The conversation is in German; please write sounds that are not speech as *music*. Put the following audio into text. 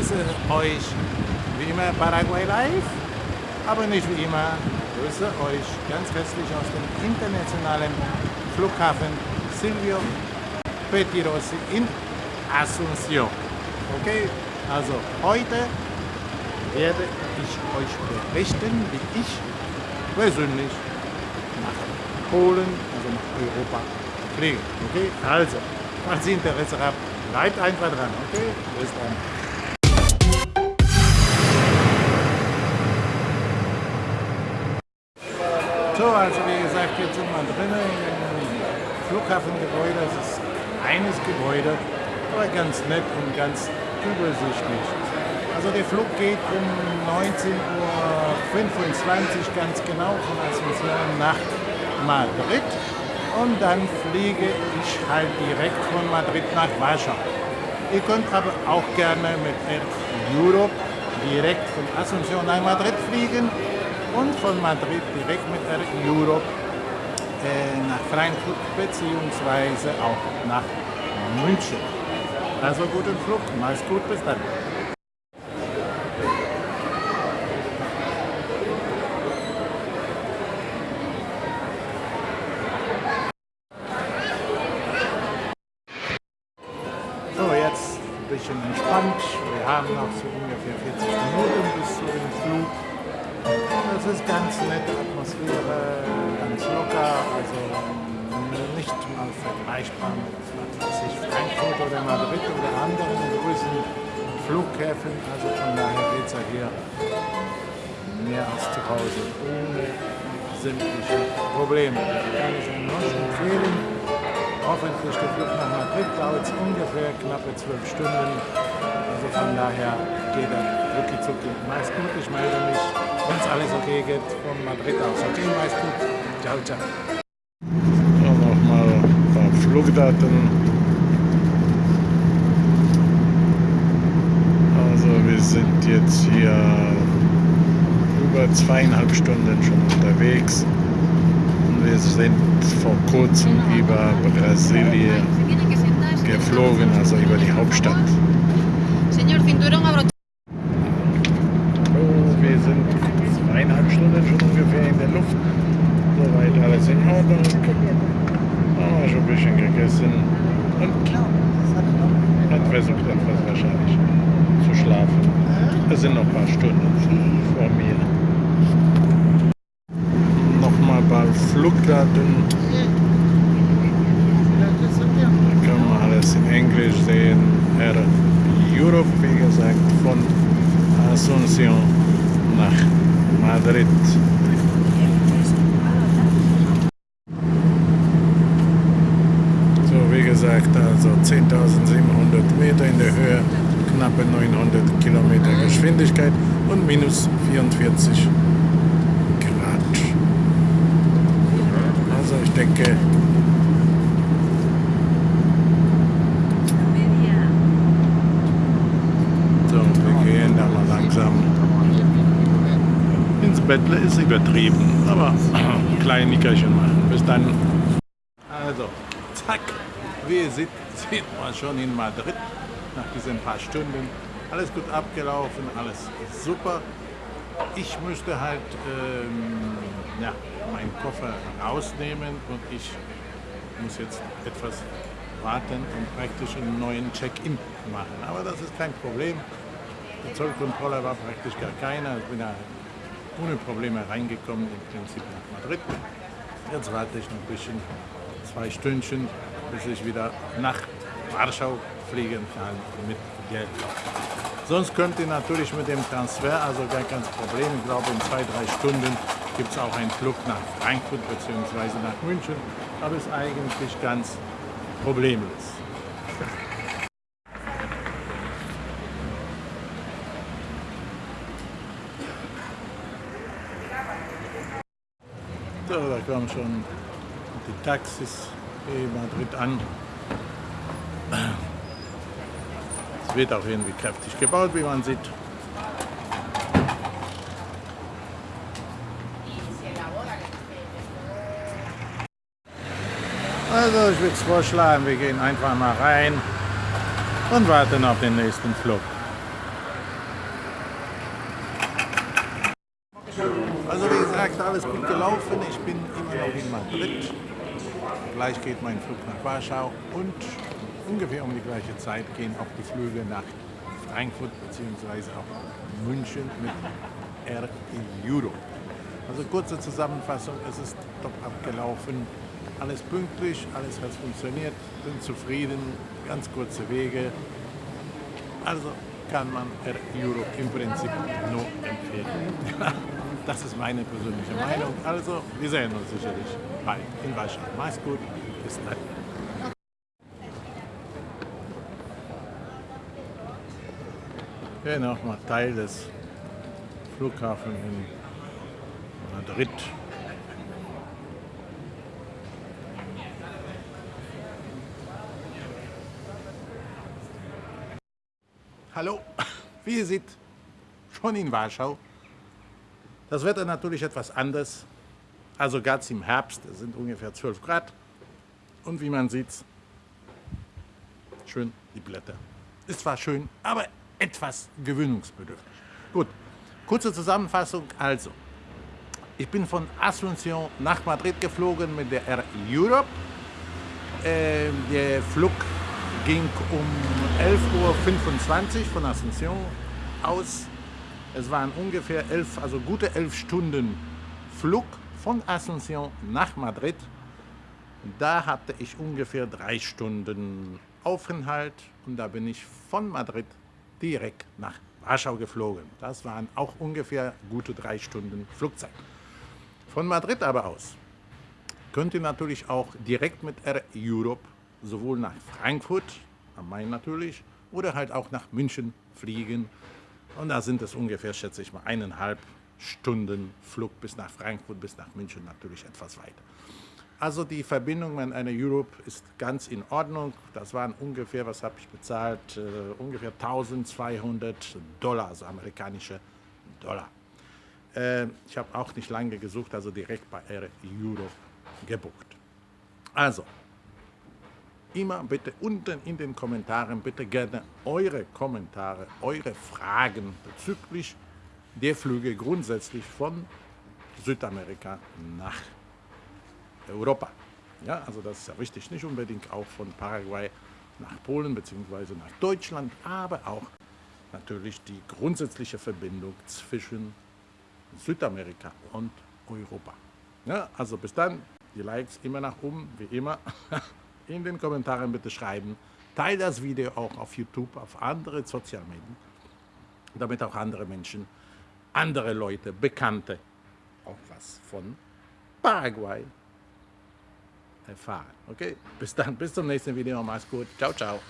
begrüße euch wie immer Paraguay Live, aber nicht wie immer. Grüße euch ganz herzlich aus dem internationalen Flughafen Silvio Pettirossi in Asunción. Okay, also heute werde ich euch berichten, wie ich persönlich nach Polen, also nach Europa fliege. Okay, also, falls ihr Interesse habt, bleibt einfach dran. Okay, bis dann. So, also wie gesagt, jetzt sind wir drinnen im Flughafengebäude. Es ist eines Gebäude, aber ganz nett und ganz übersichtlich. Also der Flug geht um 19.25 Uhr ganz genau von Asunción nach Madrid und dann fliege ich halt direkt von Madrid nach Warschau. Ihr könnt aber auch gerne mit Air Europe direkt von Asunción nach Madrid fliegen und von Madrid direkt mit Air Europe äh, nach Frankfurt bzw. auch nach München. Also guten Flug, mach's gut, bis dann. Ist ganz nette Atmosphäre, ganz locker, also nicht mal vergleichbar mit was ich, Frankfurt oder Madrid oder anderen größeren Flughäfen. Also von daher geht es ja hier mehr als zu Hause, ohne sämtliche Probleme. Kann ich Ihnen nur empfehlen. Hoffentlich der Flug nach Madrid dauert ungefähr knappe zwölf Stunden. Also von daher geht er wirklich zucki. Meist gut, ich melde mich, wenn es alles okay geht, von Madrid aus. Okay, meist gut. Ciao, ciao. So, nochmal ein paar Flugdaten. Also wir sind jetzt hier über zweieinhalb Stunden schon unterwegs. Wir sind vor kurzem über Brasilien geflogen, also über die Hauptstadt. Abrochado. Oh, wir sind zweieinhalb Stunden schon ungefähr in der Luft. Soweit alles in Ordnung. Haben wir schon ein bisschen gegessen und hat versucht etwas wahrscheinlich zu schlafen. Es sind noch ein paar Stunden vor mir. Nochmal ein Flugdaten. Da kann man alles in Englisch sehen. Air Europe, wie gesagt, von Asunción nach Madrid. So, wie gesagt, also 10.700 Meter in der Höhe, knappe 900 Kilometer Geschwindigkeit und minus 44 Grad. Also ich denke, so, wir gehen da mal langsam ins Bettle ist übertrieben, aber *clears throat* klein Nickerchen machen. Bis dann. Also, zack, wie ihr seht, sieht man schon in Madrid nach diesen paar Stunden. Alles gut abgelaufen, alles super. Ich müsste halt ähm, ja, meinen Koffer rausnehmen und ich muss jetzt etwas warten und praktisch einen neuen Check-in machen. Aber das ist kein Problem. Die Zollkontrolle war praktisch gar keiner. Ich bin da ohne Probleme reingekommen, im Prinzip nach Madrid. Jetzt warte ich noch ein bisschen, zwei Stündchen, bis ich wieder nach Warschau fliegen kann mit Geld. Sonst könnt ihr natürlich mit dem Transfer, also gar kein Problem. Ich glaube, in zwei, drei Stunden gibt es auch einen Flug nach Frankfurt bzw. nach München. Aber ist eigentlich ganz problemlos. Da kommen schon die Taxis in Madrid an. Es wird auch irgendwie kräftig gebaut, wie man sieht. Also ich würde vorschlagen, wir gehen einfach mal rein und warten auf den nächsten Flug. alles gut gelaufen. Ich bin immer Madrid. Gleich geht mein Flug nach Warschau und ungefähr um die gleiche Zeit gehen auch die Flüge nach Frankfurt bzw. auch München mit Air Euro. Also kurze Zusammenfassung, es ist top abgelaufen, alles pünktlich, alles hat funktioniert, bin zufrieden, ganz kurze Wege. Also kann man Air Euro im Prinzip nur empfehlen. *laughs* Das ist meine persönliche Meinung. Also, wir sehen uns sicherlich bald in Warschau. Mach's gut, bis dann. Hier nochmal Teil des Flughafens in Madrid. Hallo, *laughs* wie ihr seht, schon in Warschau. Das Wetter natürlich etwas anders. Also ganz im Herbst, es sind ungefähr 12 Grad. Und wie man sieht, schön die Blätter. Ist zwar schön, aber etwas gewöhnungsbedürftig. Gut, kurze Zusammenfassung also. Ich bin von Asunción nach Madrid geflogen mit der Air Europe. Äh, der Flug ging um 11.25 Uhr von Asunción aus. Es waren ungefähr elf, also gute elf Stunden Flug von Asunción nach Madrid. Da hatte ich ungefähr drei Stunden Aufenthalt und da bin ich von Madrid direkt nach Warschau geflogen. Das waren auch ungefähr gute drei Stunden Flugzeit. Von Madrid aber aus könnt ihr natürlich auch direkt mit Air Europe sowohl nach Frankfurt, am Main natürlich, oder halt auch nach München fliegen. Und da sind es ungefähr, schätze ich mal, eineinhalb Stunden Flug bis nach Frankfurt, bis nach München natürlich etwas weiter. Also die Verbindung mit einer Europe ist ganz in Ordnung. Das waren ungefähr, was habe ich bezahlt, uh, ungefähr 1200 Dollar, also amerikanische Dollar. Uh, ich habe auch nicht lange gesucht, also direkt bei Air Europe gebucht. Also, immer bitte unten in den Kommentaren bitte gerne eure Kommentare, eure Fragen bezüglich der Flüge grundsätzlich von Südamerika nach Europa. Ja, also das ist ja wichtig, nicht unbedingt auch von Paraguay nach Polen bzw. nach Deutschland, aber auch natürlich die grundsätzliche Verbindung zwischen Südamerika und Europa. Ja, also bis dann, die Likes immer nach oben, wie immer. *laughs* In den Kommentaren bitte schreiben. Teil das Video auch auf YouTube, auf andere Sozialmedien, damit auch andere Menschen, andere Leute, Bekannte auch was von Paraguay erfahren. Okay, bis dann, bis zum nächsten Video. Mach's gut. Ciao, ciao.